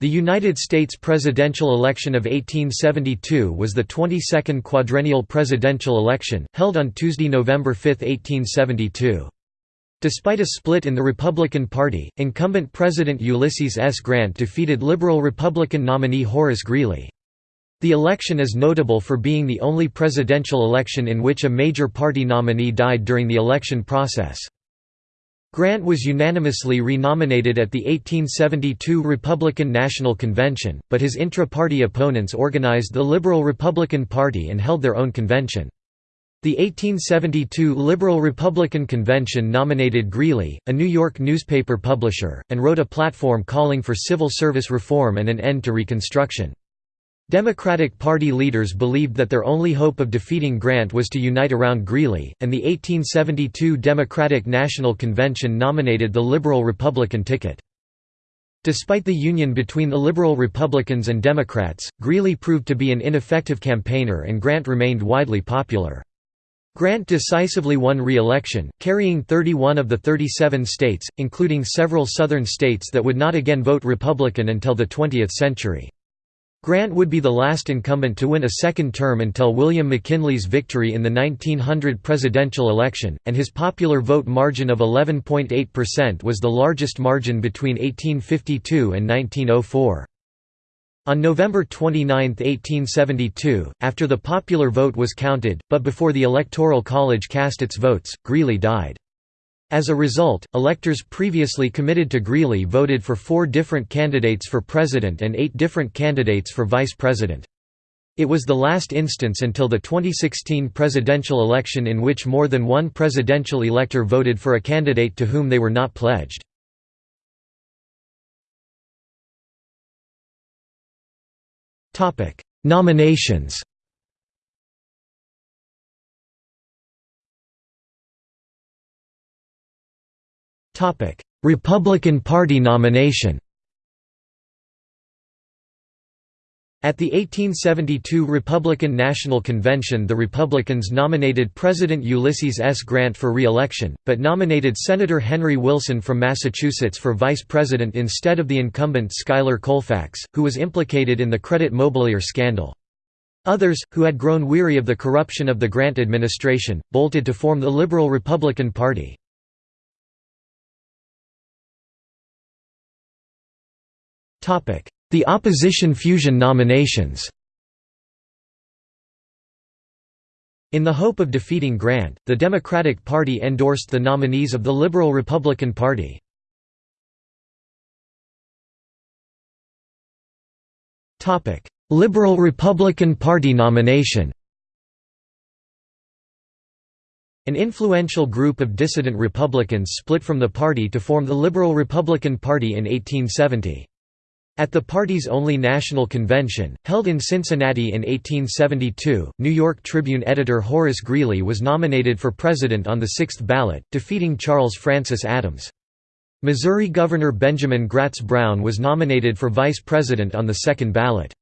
The United States presidential election of 1872 was the 22nd quadrennial presidential election, held on Tuesday, November 5, 1872. Despite a split in the Republican Party, incumbent President Ulysses S. Grant defeated Liberal Republican nominee Horace Greeley. The election is notable for being the only presidential election in which a major party nominee died during the election process. Grant was unanimously renominated at the 1872 Republican National Convention, but his intra-party opponents organized the Liberal Republican Party and held their own convention. The 1872 Liberal Republican Convention nominated Greeley, a New York newspaper publisher, and wrote a platform calling for civil service reform and an end to Reconstruction. Democratic Party leaders believed that their only hope of defeating Grant was to unite around Greeley, and the 1872 Democratic National Convention nominated the Liberal Republican ticket. Despite the union between the Liberal Republicans and Democrats, Greeley proved to be an ineffective campaigner and Grant remained widely popular. Grant decisively won re-election, carrying 31 of the 37 states, including several southern states that would not again vote Republican until the 20th century. Grant would be the last incumbent to win a second term until William McKinley's victory in the 1900 presidential election, and his popular vote margin of 11.8% was the largest margin between 1852 and 1904. On November 29, 1872, after the popular vote was counted, but before the Electoral College cast its votes, Greeley died. As a result, electors previously committed to Greeley voted for four different candidates for president and eight different candidates for vice president. It was the last instance until the 2016 presidential election in which more than one presidential elector voted for a candidate to whom they were not pledged. Nominations Republican Party nomination At the 1872 Republican National Convention the Republicans nominated President Ulysses S. Grant for re-election, but nominated Senator Henry Wilson from Massachusetts for vice president instead of the incumbent Schuyler Colfax, who was implicated in the credit mobilier scandal. Others, who had grown weary of the corruption of the Grant administration, bolted to form the Liberal Republican Party. The opposition fusion nominations In the hope of defeating Grant, the Democratic Party endorsed the nominees of the Liberal Republican Party. Liberal Republican Party nomination An influential group of dissident Republicans split from the party to form the Liberal Republican Party in 1870. At the party's only national convention, held in Cincinnati in 1872, New York Tribune editor Horace Greeley was nominated for president on the sixth ballot, defeating Charles Francis Adams. Missouri Governor Benjamin Gratz Brown was nominated for vice president on the second ballot.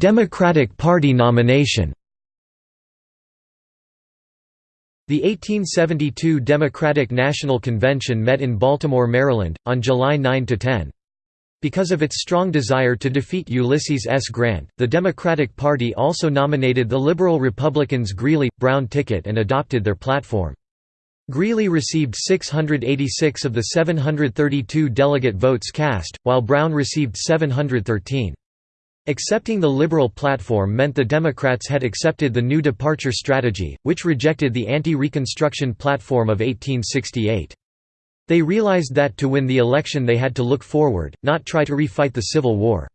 Democratic Party nomination The 1872 Democratic National Convention met in Baltimore, Maryland, on July 9–10. Because of its strong desire to defeat Ulysses S. Grant, the Democratic Party also nominated the Liberal Republicans Greeley-Brown ticket and adopted their platform. Greeley received 686 of the 732 delegate votes cast, while Brown received 713. Accepting the liberal platform meant the Democrats had accepted the New Departure strategy, which rejected the anti-Reconstruction platform of 1868. They realized that to win the election they had to look forward, not try to refight the Civil War.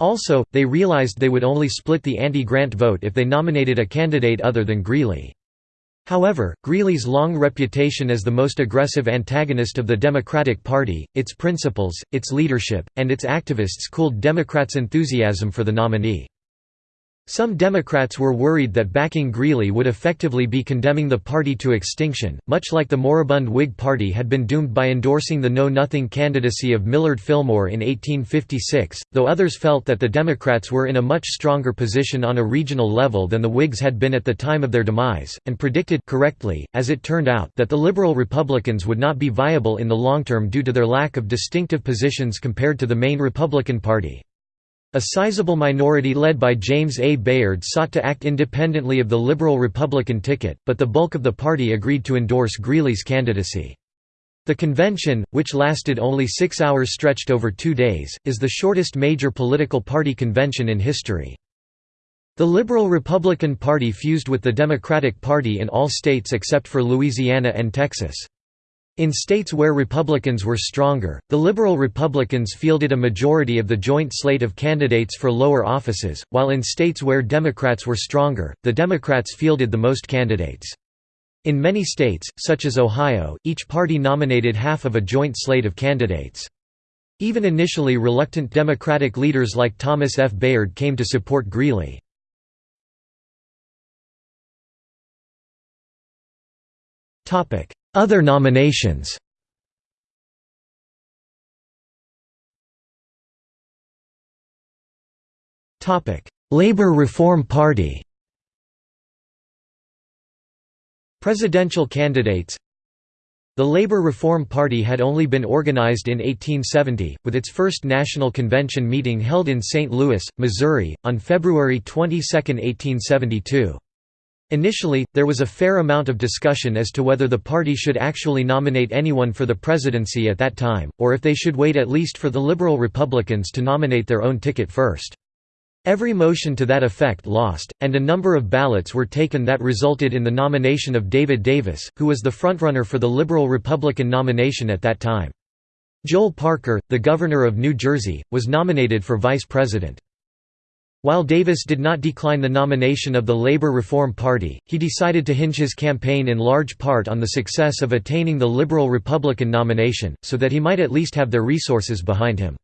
Also, they realized they would only split the anti-Grant vote if they nominated a candidate other than Greeley. However, Greeley's long reputation as the most aggressive antagonist of the Democratic Party, its principles, its leadership, and its activists cooled Democrats' enthusiasm for the nominee. Some Democrats were worried that backing Greeley would effectively be condemning the party to extinction, much like the moribund Whig Party had been doomed by endorsing the Know-Nothing candidacy of Millard Fillmore in 1856, though others felt that the Democrats were in a much stronger position on a regional level than the Whigs had been at the time of their demise, and predicted correctly, as it turned out that the liberal Republicans would not be viable in the long term due to their lack of distinctive positions compared to the main Republican Party. A sizable minority led by James A. Bayard sought to act independently of the Liberal Republican ticket, but the bulk of the party agreed to endorse Greeley's candidacy. The convention, which lasted only six hours stretched over two days, is the shortest major political party convention in history. The Liberal Republican Party fused with the Democratic Party in all states except for Louisiana and Texas. In states where Republicans were stronger, the Liberal Republicans fielded a majority of the joint slate of candidates for lower offices, while in states where Democrats were stronger, the Democrats fielded the most candidates. In many states, such as Ohio, each party nominated half of a joint slate of candidates. Even initially reluctant Democratic leaders like Thomas F. Bayard came to support Greeley. Other nominations Labor Reform Party Presidential candidates The Labor Reform Party had only been organized in 1870, with its first national convention meeting held in St. Louis, Missouri, on February 22, 1872. Initially, there was a fair amount of discussion as to whether the party should actually nominate anyone for the presidency at that time, or if they should wait at least for the Liberal Republicans to nominate their own ticket first. Every motion to that effect lost, and a number of ballots were taken that resulted in the nomination of David Davis, who was the frontrunner for the Liberal Republican nomination at that time. Joel Parker, the governor of New Jersey, was nominated for vice president. While Davis did not decline the nomination of the Labor Reform Party, he decided to hinge his campaign in large part on the success of attaining the Liberal Republican nomination, so that he might at least have their resources behind him.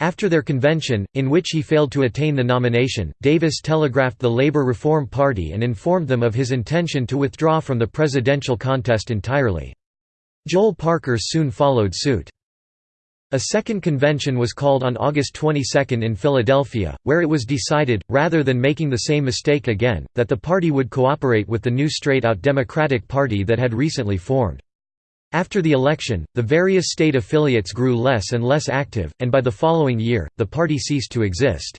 After their convention, in which he failed to attain the nomination, Davis telegraphed the Labor Reform Party and informed them of his intention to withdraw from the presidential contest entirely. Joel Parker soon followed suit. A second convention was called on August 22 in Philadelphia, where it was decided, rather than making the same mistake again, that the party would cooperate with the new straight-out Democratic Party that had recently formed. After the election, the various state affiliates grew less and less active, and by the following year, the party ceased to exist.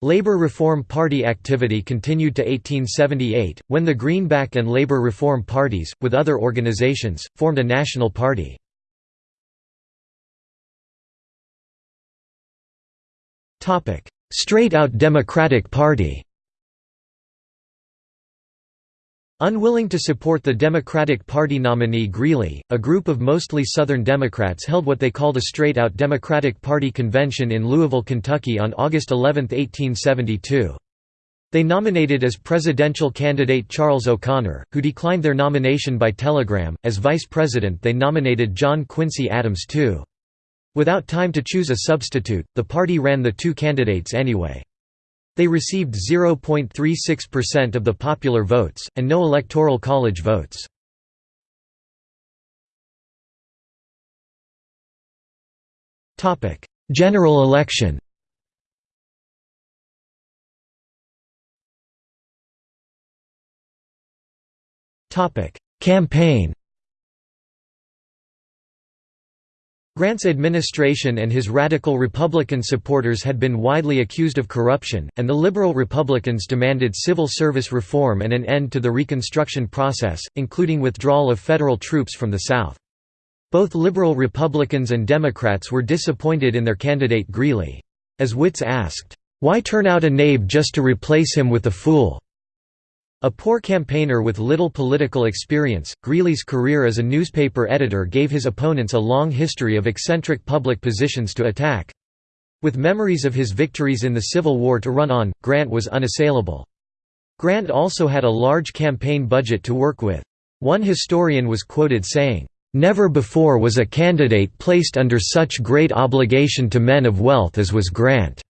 Labor Reform Party activity continued to 1878, when the Greenback and Labor Reform parties, with other organizations, formed a national party. Straight-out Democratic Party Unwilling to support the Democratic Party nominee Greeley, a group of mostly Southern Democrats held what they called a straight-out Democratic Party convention in Louisville, Kentucky on August 11, 1872. They nominated as presidential candidate Charles O'Conor, who declined their nomination by telegram. As vice president they nominated John Quincy Adams too. Without time to choose a substitute, the party ran the two candidates anyway. They received 0.36% of the popular votes, and no electoral college votes. General election Campaign Grant's administration and his radical Republican supporters had been widely accused of corruption, and the liberal Republicans demanded civil service reform and an end to the Reconstruction process, including withdrawal of federal troops from the South. Both liberal Republicans and Democrats were disappointed in their candidate Greeley. As Wits asked, "'Why turn out a knave just to replace him with a fool?' A poor campaigner with little political experience, Greeley's career as a newspaper editor gave his opponents a long history of eccentric public positions to attack. With memories of his victories in the Civil War to run on, Grant was unassailable. Grant also had a large campaign budget to work with. One historian was quoted saying, "...never before was a candidate placed under such great obligation to men of wealth as was Grant."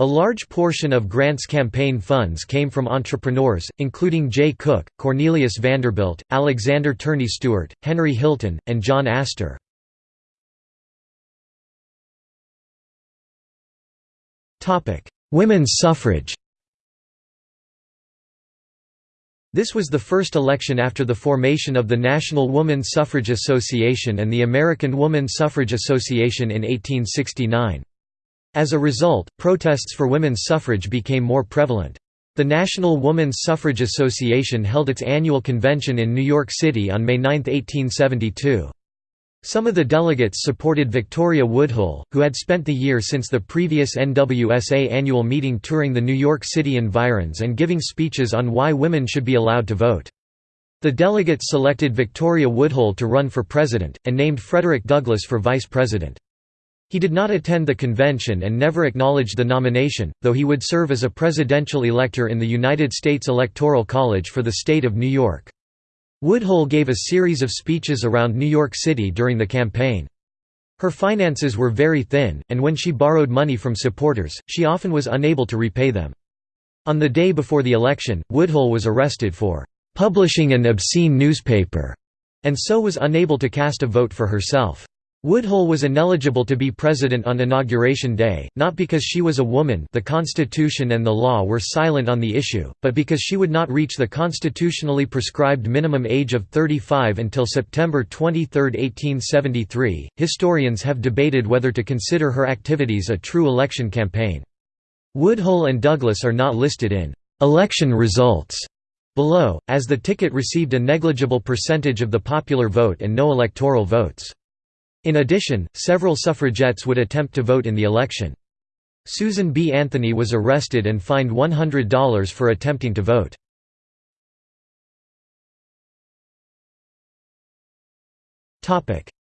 A large portion of Grant's campaign funds came from entrepreneurs, including Jay Cooke, Cornelius Vanderbilt, Alexander Turney Stewart, Henry Hilton, and John Astor. Women's suffrage This was the first election after the formation of the National Woman Suffrage Association and the American Woman Suffrage Association in 1869. As a result, protests for women's suffrage became more prevalent. The National Woman's Suffrage Association held its annual convention in New York City on May 9, 1872. Some of the delegates supported Victoria Woodhull, who had spent the year since the previous NWSA annual meeting touring the New York City environs and giving speeches on why women should be allowed to vote. The delegates selected Victoria Woodhull to run for president, and named Frederick Douglass for vice president. He did not attend the convention and never acknowledged the nomination, though he would serve as a presidential elector in the United States Electoral College for the state of New York. Woodhull gave a series of speeches around New York City during the campaign. Her finances were very thin, and when she borrowed money from supporters, she often was unable to repay them. On the day before the election, Woodhull was arrested for "...publishing an obscene newspaper", and so was unable to cast a vote for herself. Woodhull was ineligible to be president on Inauguration Day, not because she was a woman the Constitution and the law were silent on the issue, but because she would not reach the constitutionally prescribed minimum age of 35 until September 23, 1873. Historians have debated whether to consider her activities a true election campaign. Woodhull and Douglass are not listed in election results below, as the ticket received a negligible percentage of the popular vote and no electoral votes. In addition, several suffragettes would attempt to vote in the election. Susan B. Anthony was arrested and fined $100 for attempting to vote.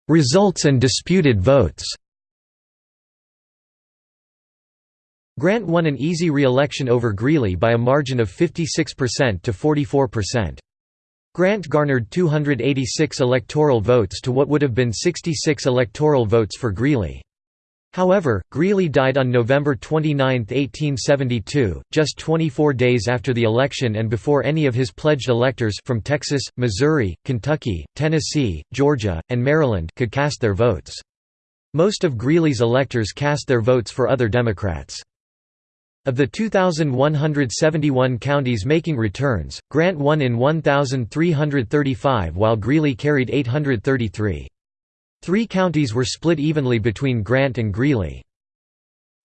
Results and disputed votes Grant won an easy re-election over Greeley by a margin of 56% to 44%. Grant garnered 286 electoral votes to what would have been 66 electoral votes for Greeley. However, Greeley died on November 29, 1872, just 24 days after the election and before any of his pledged electors from Texas, Missouri, Kentucky, Tennessee, Georgia, and Maryland could cast their votes. Most of Greeley's electors cast their votes for other Democrats. Of the 2,171 counties making returns, Grant won in 1,335 while Greeley carried 833. Three counties were split evenly between Grant and Greeley.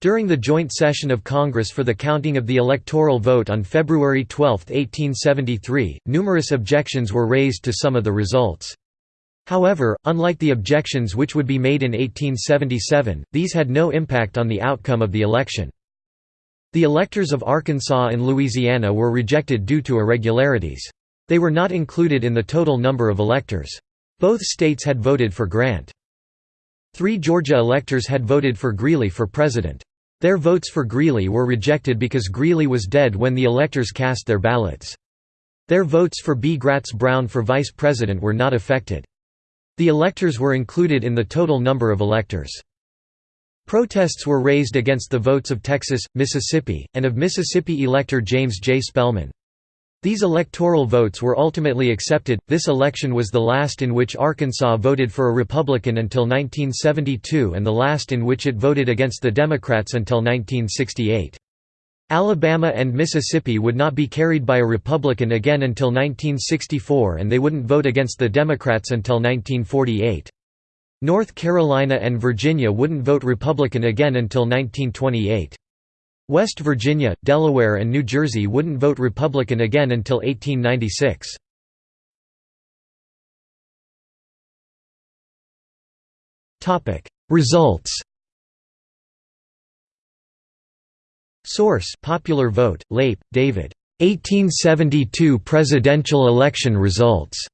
During the joint session of Congress for the counting of the electoral vote on February 12, 1873, numerous objections were raised to some of the results. However, unlike the objections which would be made in 1877, these had no impact on the outcome of the election. The electors of Arkansas and Louisiana were rejected due to irregularities. They were not included in the total number of electors. Both states had voted for Grant. Three Georgia electors had voted for Greeley for president. Their votes for Greeley were rejected because Greeley was dead when the electors cast their ballots. Their votes for B. Gratz Brown for vice president were not affected. The electors were included in the total number of electors. Protests were raised against the votes of Texas, Mississippi, and of Mississippi elector James J. Spellman. These electoral votes were ultimately accepted. This election was the last in which Arkansas voted for a Republican until 1972 and the last in which it voted against the Democrats until 1968. Alabama and Mississippi would not be carried by a Republican again until 1964 and they wouldn't vote against the Democrats until 1948. North Carolina and Virginia wouldn't vote Republican again until 1928. West Virginia, Delaware and New Jersey wouldn't vote Republican again until 1896. Results Source Popular Vote, Leip, David. 1872 presidential election results.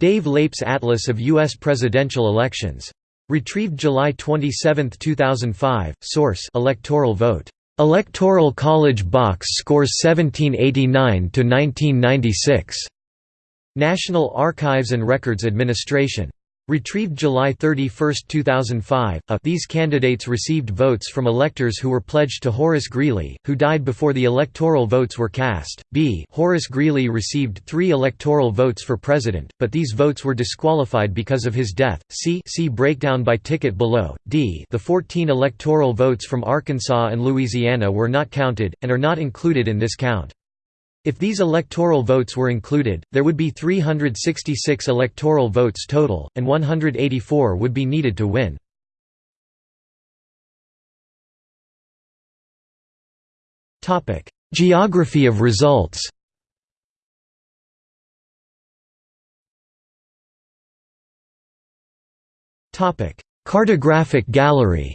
Dave Leip's Atlas of U.S. Presidential Elections. Retrieved July 27, 2005. Source: Electoral vote. Electoral College box scores 1789 to 1996. National Archives and Records Administration. Retrieved July 31, 2005 a, uh, These candidates received votes from electors who were pledged to Horace Greeley, who died before the electoral votes were cast. B. Horace Greeley received three electoral votes for president, but these votes were disqualified because of his death. C. See breakdown by ticket below. D. The 14 electoral votes from Arkansas and Louisiana were not counted, and are not included in this count. If these electoral votes were included, there would be 366 electoral votes total, and 184 would be needed to win. Geography of results Cartographic gallery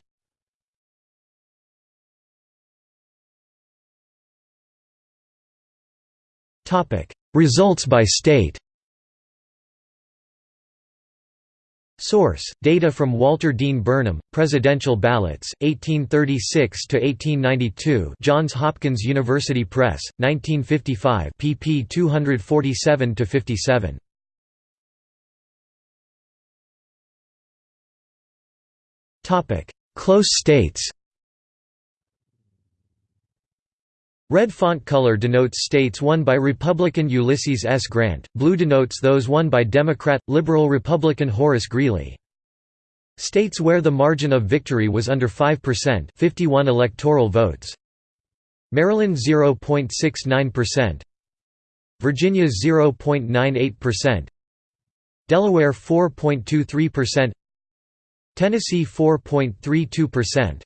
Results by state Source: Data from Walter Dean Burnham, Presidential Ballots, 1836 to 1892. Johns Hopkins University Press, 1955, pp. 247 to 57. Topic: Close states. Red font color denotes states won by Republican Ulysses S. Grant, blue denotes those won by Democrat, Liberal Republican Horace Greeley. States where the margin of victory was under 5% 51 electoral votes. Maryland 0.69%. Virginia 0.98%. Delaware 4.23%. Tennessee 4.32%.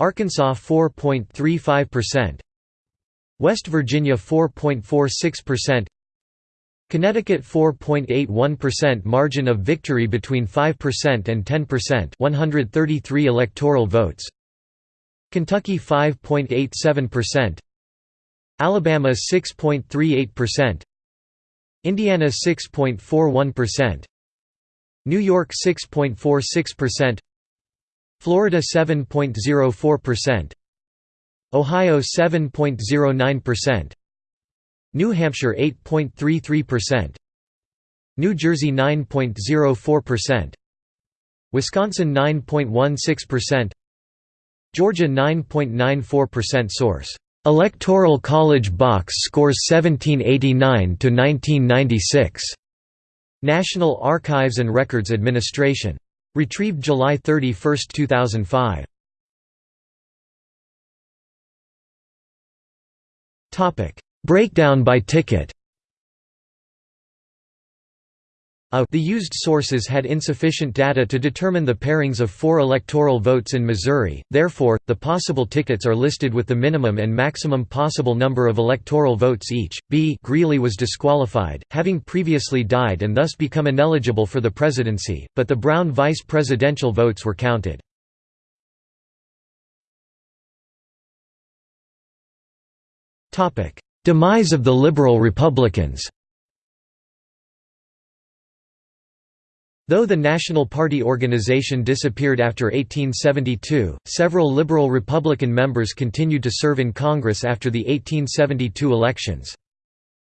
Arkansas 4.35%. West Virginia 4.46%, Connecticut 4.81% margin of victory between 5% and 10% 133 electoral votes Kentucky 5.87% Alabama 6.38% Indiana 6.41% New York 6.46% Florida 7.04% Ohio 7.09%, New Hampshire 8.33%, New Jersey 9.04%, Wisconsin 9.16%, Georgia 9.94% Source: Electoral College Box Scores 1789 to 1996. National Archives and Records Administration. Retrieved July 31, 2005. Breakdown by ticket A the used sources had insufficient data to determine the pairings of four electoral votes in Missouri, therefore, the possible tickets are listed with the minimum and maximum possible number of electoral votes each. B Greeley was disqualified, having previously died and thus become ineligible for the presidency, but the Brown vice presidential votes were counted. Demise of the Liberal Republicans Though the National Party organization disappeared after 1872, several Liberal Republican members continued to serve in Congress after the 1872 elections.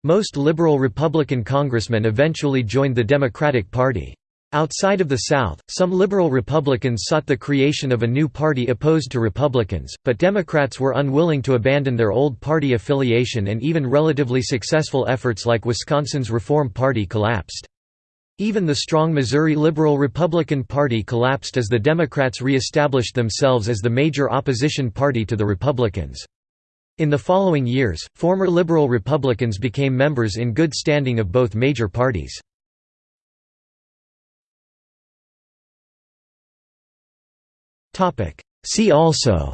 Most Liberal Republican congressmen eventually joined the Democratic Party. Outside of the South, some liberal Republicans sought the creation of a new party opposed to Republicans, but Democrats were unwilling to abandon their old party affiliation and even relatively successful efforts like Wisconsin's Reform Party collapsed. Even the strong Missouri Liberal Republican Party collapsed as the Democrats re-established themselves as the major opposition party to the Republicans. In the following years, former liberal Republicans became members in good standing of both major parties. See also.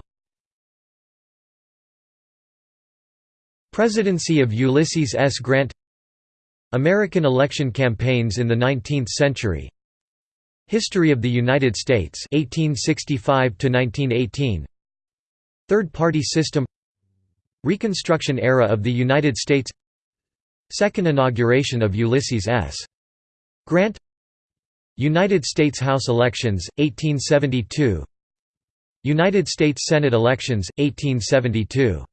Presidency of Ulysses S. Grant. American election campaigns in the 19th century. History of the United States 1865 to 1918 Third party system. Reconstruction era of the United States. Second inauguration of Ulysses S. Grant. United States House elections 1872 United States Senate elections, 1872